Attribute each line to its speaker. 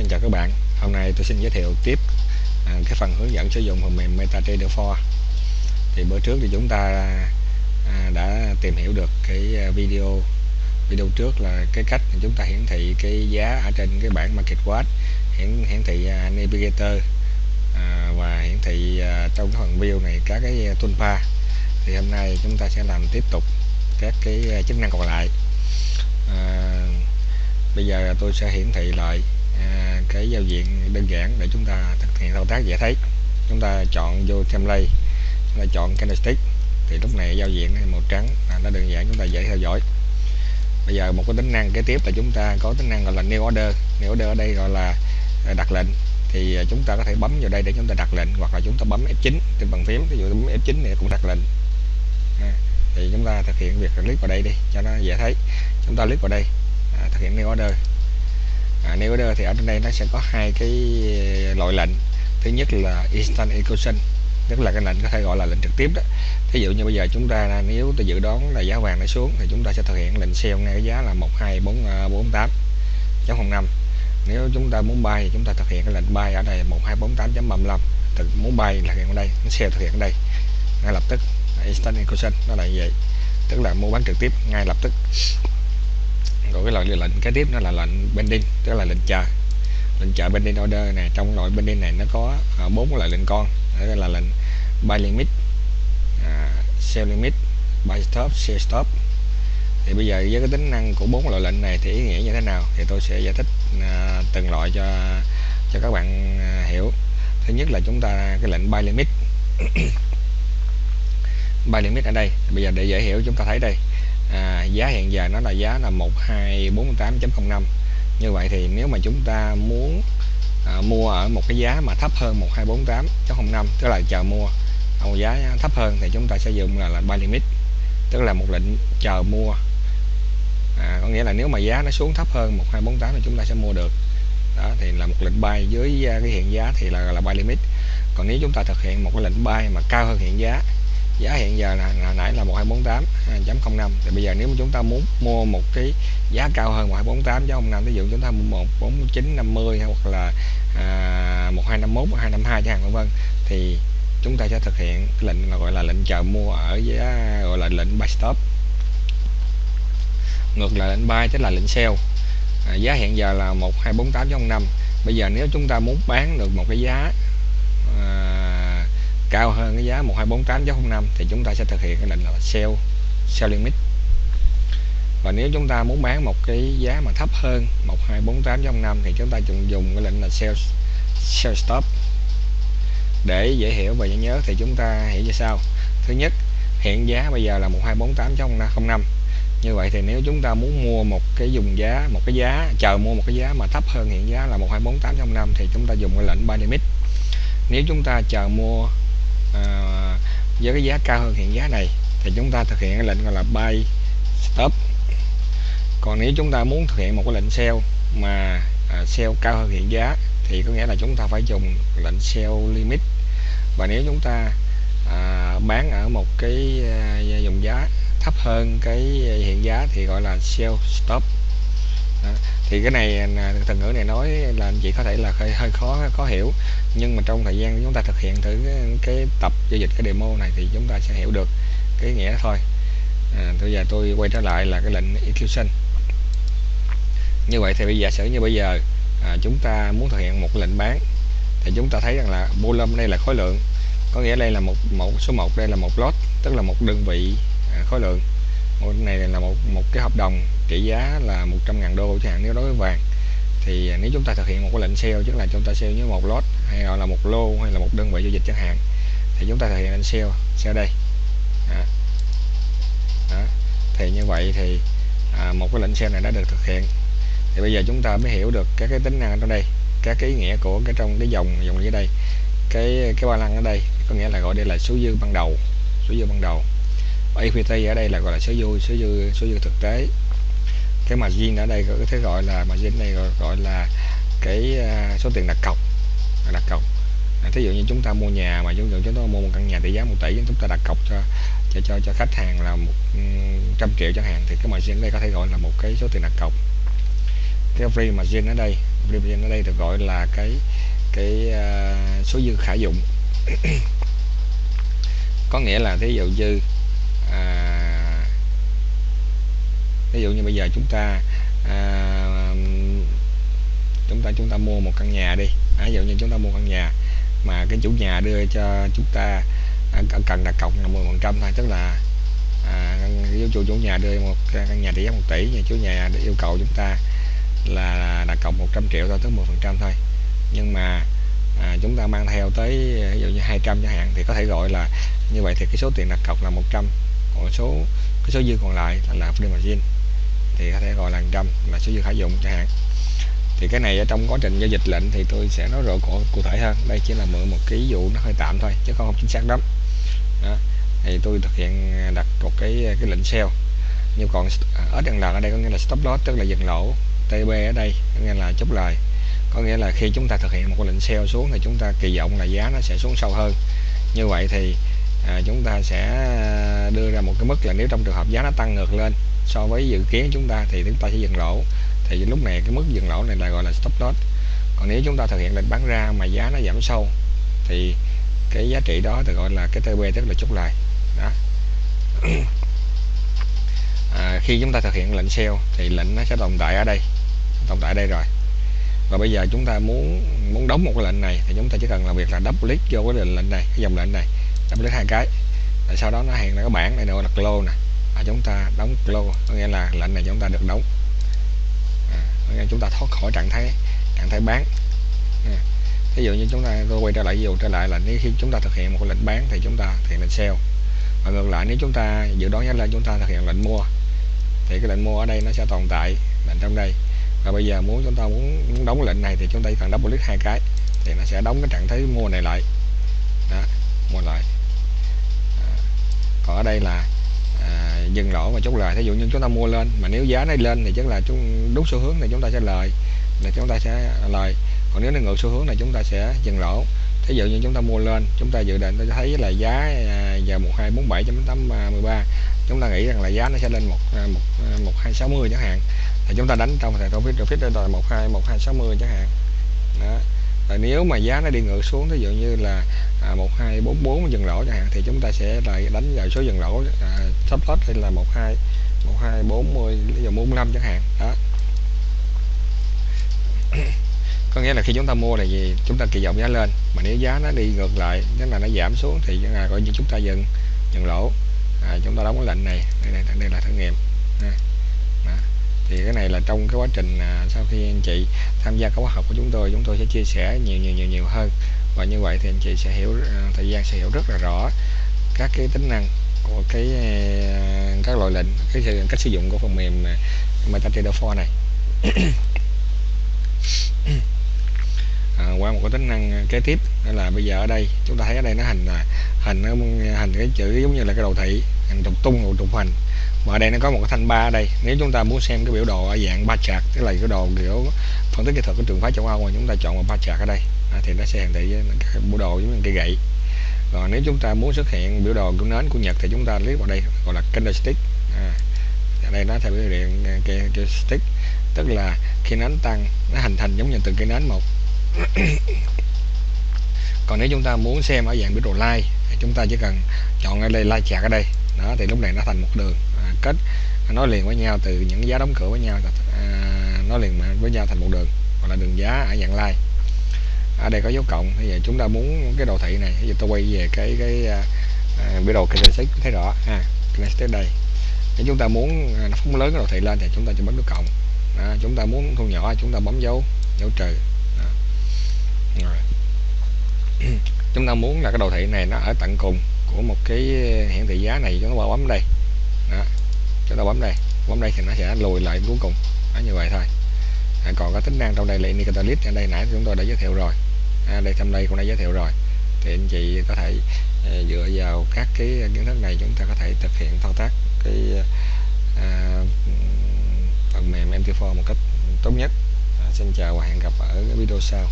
Speaker 1: Xin chào các bạn. Hôm nay tôi xin giới thiệu tiếp à, cái phần hướng dẫn sử dụng phần mềm MetaTrader 4 thì bữa trước thì chúng ta à, đã tìm hiểu được cái à, video video trước là cái cách chúng ta hiển thị cái giá ở trên cái bảng Market Watch hiển hiển thị à, Navigator à, và hiển thị à, trong cái phần view này các cái toolbar thì hôm nay chúng ta sẽ làm tiếp tục các cái chức năng còn lại. À, bây giờ tôi sẽ hiển thị lại à, cái giao diện đơn giản để chúng ta thực hiện thao tác dễ thấy. Chúng ta chọn vô template chúng ta chọn candlestick. Thì lúc này giao diện màu trắng là nó đơn giản chúng ta dễ theo dõi. Bây giờ một cái tính năng kế tiếp là chúng ta có tính năng gọi là new order. New order ở đây gọi là à, đặt lệnh. Thì à, chúng ta có thể bấm vào đây để chúng ta đặt lệnh hoặc là chúng ta bấm F9 trên bàn phím. Ví dụ bấm F9 này cũng đặt lệnh. À, thì chúng ta thực hiện việc click vào đây đi cho nó dễ thấy. Chúng ta click vào đây à, thực hiện new order à, new order thì ở trên đây nó sẽ có hai cái ờ, loại lệnh. Thứ nhất là instant execution tức là cái lệnh có thể gọi là lệnh trực tiếp đó. Thí dụ như bây giờ chúng ta nếu tôi dự đoán là giá vàng nó xuống thì chúng ta sẽ thực hiện lệnh sell ngay cái giá là 12448 chấm 05 nếu chúng ta muốn bay thì chúng ta thực hiện cái lệnh bay ở đây 1248.35 thực muốn bay là hiện ở đây nó sell thực hiện ở đây. Ngay lập tức instant execution nó là như vậy. Tức là mua bán trực tiếp ngay lập tức còn cái loại lệnh kế tiếp nó là lệnh bending tức là lệnh chờ lệnh chờ bending order này trong loại bending này nó có à, bốn loại lệnh con. Đó là lệnh buy limit uh, sell limit buy stop sell stop. Thì bây giờ với cái tính năng của bốn loại lệnh này thì ý nghĩa như thế nào? Thì tôi sẽ giải thích uh, từng loại cho cho các bạn uh, hiểu. Thứ nhất là chúng ta cái lệnh buy limit. Buy limit ở đây. Bây giờ để dễ hiểu chúng ta thấy đây à, giá hiện giờ nó là giá là 1248.05 như vậy thì nếu mà chúng ta muốn à, mua ở một cái giá mà thấp hơn 1248.05 tức là chờ mua ở một giá thấp hơn thì chúng ta sẽ dùng là, là buy limit tức là một lệnh chờ mua. À, có nghĩa là nếu mà giá nó xuống thấp hơn 1248 thì chúng ta sẽ mua được. Đó thì là một lệnh buy dưới à, cái hiện giá thì là là buy limit. Còn nếu chúng ta thực hiện một cái lệnh buy mà cao hơn hiện giá giá hiện giờ là, là nãy là 1248.05 à, thì bây giờ nếu mà chúng ta muốn mua một cái giá cao hơn 1248.05 ví dụ chúng ta mua 14950 hoặc là à, 1251 1252 chẳng hạn vân vân thì chúng ta sẽ thực hiện lệnh là gọi là lệnh chờ mua ở giá gọi là lệnh buy stop. Ngược lại lệnh buy tức là lệnh sell à, giá hiện giờ là 1248.05 bây giờ nếu chúng ta muốn bán được một cái giá à, cao hơn cái giá 1248.05 thì chúng ta sẽ thực hiện cái lệnh là sell sell limit. Và nếu chúng ta muốn bán một cái giá mà thấp hơn 1248.05 thì chúng ta dùng dùng cái lệnh là sell sell stop. Để dễ hiểu và dễ nhớ thì chúng ta hiểu như sau. Thứ nhất, hiện giá bây giờ là 1248.05 như vậy thì nếu chúng ta muốn mua một cái dùng giá, một cái giá, chờ mua một cái giá mà thấp hơn hiện giá là 1248.05 thì chúng ta dùng cái lệnh buy limit. Nếu chúng ta chờ mua Ờ, với cái giá cao hơn hiện giá này thì chúng ta thực hiện cái lệnh gọi là buy stop. Còn nếu chúng ta muốn thực hiện một cái lệnh sell mà à, sell cao hơn hiện giá thì có nghĩa là chúng ta phải dùng lệnh sell limit. Và nếu chúng ta à, bán ở một cái à, giá thấp hơn cái hiện giá thì gọi là sell stop đó. thì cái này à, từ ngữ này nói là anh chị có thể là hơi, hơi khó khó hiểu. Nhưng mà trong thời gian chúng ta thực hiện thử cái, cái tập giao dịch cái demo này thì chúng ta sẽ hiểu được cái nghĩa thôi. À, bây giờ tôi quay trở lại là cái lệnh execution. Như vậy thì bây giờ sử như bây giờ à, chúng ta muốn thực hiện một lệnh bán thì chúng ta thấy rằng là volume đây là khối lượng. Có nghĩa đây là một một số 1 đây là một lot tức là một đơn vị à, khối lượng một này là một một cái hợp đồng trị giá là 100.000 đô chẳng hạn nếu đối với vàng thì à, nếu chúng ta thực hiện một cái lệnh sell tức là chúng ta sell với một lot hay gọi là một lô hay là một đơn vị giao dịch chẳng hạn thì chúng ta thực hiện lệnh sell sell đây à. Đó. thì như vậy thì à, một cái lệnh sell này đã được thực hiện thì bây giờ chúng ta mới hiểu được các cái tính năng ở đây các cái ý nghĩa của cái trong cái dòng dòng dưới đây cái cái ba lăng ở đây có nghĩa là gọi đây là số dư ban đầu số dư ban đầu equity ở đây là gọi là số dư số dư số dư thực tế. Cái margin ở đây có thể gọi là margin này gọi, gọi là cái à, số tiền đặt cọc đặt cọc. À, thí dụ như chúng ta mua nhà mà chúng chúng ta mua một căn nhà tỷ giá một tỷ chúng ta đặt cọc cho cho cho, cho khách hàng là một ừ, trăm triệu chẳng hạn thì cái margin đây có thể gọi là một cái số tiền đặt cọc. Cái free margin ở đây free margin ở đây được gọi là cái cái uh, số dư khả dụng. Có nghĩa là thí dụ như à, ví dụ như bây giờ chúng ta à, chúng ta chúng ta mua một căn nhà đi. À, ví dụ như chúng ta mua căn nhà mà cái chủ nhà đưa cho chúng ta à, cần đặt cọc là 10 phần trăm thôi tức là à, chủ chủ nhà đưa một căn nhà trị giá một tỷ nhà chủ nhà yêu cầu chúng ta là đặt cọc 100 triệu thôi tới 10 phần trăm thôi. Nhưng mà à, chúng ta mang theo tới ví dụ như 200 chẳng hạn thì có thể gọi là như vậy thì cái số tiền đặt cọc là 100 còn số cái số dư còn lại là free margin thì có thể gọi là trăm là số dư khả dụng chẳng hạn. Thì cái này ở trong quá trình giao dịch lệnh thì tôi sẽ nói rõ cụ, cụ thể hơn. Đây chỉ là mượn một cái ví dụ nó hơi tạm thôi chứ không chính xác lắm. Đó. thì tôi thực hiện đặt một cái cái lệnh sell nhưng còn ở đằng à, lần ở đây có nghĩa là stop loss tức là dừng lỗ TB ở đây có nghĩa là chốt lời. Có nghĩa là khi chúng ta thực hiện một cái lệnh sell xuống thì chúng ta kỳ vọng là giá nó sẽ xuống sâu hơn. Như vậy thì à, chúng ta sẽ à, đưa ra một cái mức là nếu trong trường hợp giá nó tăng ngược lên so với dự kiến chúng ta thì chúng ta sẽ dừng lỗ. Thì lúc này cái mức dừng lỗ này là gọi là stop loss. Còn nếu chúng ta thực hiện lệnh bán ra mà giá nó giảm sâu thì cái giá trị đó được gọi là cái TB tức là chốt lời đó. À, khi chúng ta thực hiện lệnh sell thì lệnh nó sẽ tồn tại ở đây tồn tại ở đây rồi. Và bây giờ chúng ta muốn muốn đóng một cái lệnh này thì chúng ta chỉ cần làm việc là double click vô cái lệnh này cái dòng lệnh này đóng click hai cái. Rồi sau đó nó hiện ra cái bảng này nó đặt close nè. À, chúng ta đóng close có nghĩa là lệnh này chúng ta được đóng. À, có nghĩa chúng ta thoát khỏi trạng thái trạng thái bán. À, ví dụ như chúng ta tôi quay trở lại ví dụ trở lại là nếu khi chúng ta thực hiện một lệnh bán thì chúng ta thực hiện lệnh sell và ngược lại nếu chúng ta dự đoán giá lên chúng ta thực hiện lệnh mua. Thì cái lệnh mua ở đây nó sẽ tồn tại lệnh trong đây. Và bây giờ muốn chúng ta muốn, muốn đóng lệnh này thì chúng ta cần double click hai cái thì nó sẽ đóng cái trạng thái mua này lại. Đó mua lại còn ở đây là à, dừng lỗ và chốt lời thí dụ như chúng ta mua lên mà nếu giá nó lên thì chắc là chúng đúng xu hướng thì chúng ta sẽ lời là chúng ta sẽ lời còn nếu nó ngược xu hướng này chúng ta sẽ dừng lỗ thí dụ như chúng ta mua lên chúng ta dự định tôi thấy là giá giờ một hai bốn bảy tám mười ba chúng ta nghĩ rằng là giá nó sẽ lên một một một hai sáu mươi chẳng hạn thì chúng ta đánh trong thời profit profit rồi một hai một hai sáu mươi chẳng hạn đó à, nếu mà giá nó đi ngược xuống ví dụ như là à, một hai bốn bốn dừng lỗ chẳng hạn thì chúng ta sẽ lại đánh vào số dừng lỗ à, stop loss hay là một hai một hai bốn mươi ví dụ bốn năm chẳng hạn đó có nghĩa là khi chúng ta mua là gì chúng ta kỳ vọng giá lên mà nếu giá nó đi ngược lại tức là nó giảm xuống thì là coi như chúng ta dừng dừng lỗ à, chúng ta đóng cái lệnh này đây, đây, đây là thử nghiệm à thì cái này là trong cái quá trình à, sau khi anh chị tham gia các khóa học của chúng tôi chúng tôi sẽ chia sẻ nhiều nhiều nhiều nhiều hơn. Và như vậy thì anh chị sẽ hiểu à, thời gian sẽ hiểu rất là rõ các cái tính năng của cái à, các loại lệnh cái cách sử dụng của phần mềm MetaTrader 4 này. À, qua một cái tính năng kế tiếp đó là bây giờ ở đây chúng ta thấy ở đây nó hình là hình nó hình cái chữ giống như là cái đồ thị hình trục tung hoặc trục hành và ở đây nó có một cái thanh ba ở đây. Nếu chúng ta muốn xem cái biểu đồ ở dạng ba chart tức là cái đồ kiểu phân tích kỹ thuật của trường phái châu Âu mà chúng ta chọn một ba chart ở đây à, thì nó sẽ hiển thị cái biểu đồ giống như cây gậy. Còn nếu chúng ta muốn xuất hiện biểu đồ của nến của Nhật thì chúng ta click vào đây gọi là candlestick à, ở đây nó theo biểu hiện à, cái, cái stick. Tức là khi nến tăng nó hình thành giống như từng cây nến một. Còn nếu chúng ta muốn xem ở dạng biểu đồ line thì chúng ta chỉ cần chọn ở đây line chart ở đây. Đó thì lúc này nó thành một đường. À, kết nó liền với nhau từ những giá đóng cửa với nhau à, nó liền với nhau thành một đường hoặc là đường giá ở dạng line. ở đây có dấu cộng bây giờ chúng ta muốn cái đồ thị này bây giờ tôi quay về cái cái à, à biểu đồ candlestick thấy rõ ha à, đây nếu chúng ta muốn à, nó phóng lớn cái đồ thị lên thì chúng ta chỉ bấm nút cộng à, chúng ta muốn thu nhỏ chúng ta bấm dấu dấu trừ rồi. chúng ta muốn là cái đồ thị này nó ở tận cùng của một cái hiển thị giá này chúng ta bấm đây chúng ta bấm đây bấm đây thì nó sẽ lùi lại cuối cùng. Đó, như vậy thôi. À, còn có tính năng trong đây là indicator list ở đây nãy chúng tôi đã giới thiệu rồi. À, đây trong đây cũng đã giới thiệu rồi. Thì anh chị có thể à, dựa vào các cái kiến thức này chúng ta có thể thực hiện thao tác cái à, phần mềm MT4 một cách tốt nhất. À, xin chào và hẹn gặp ở video sau.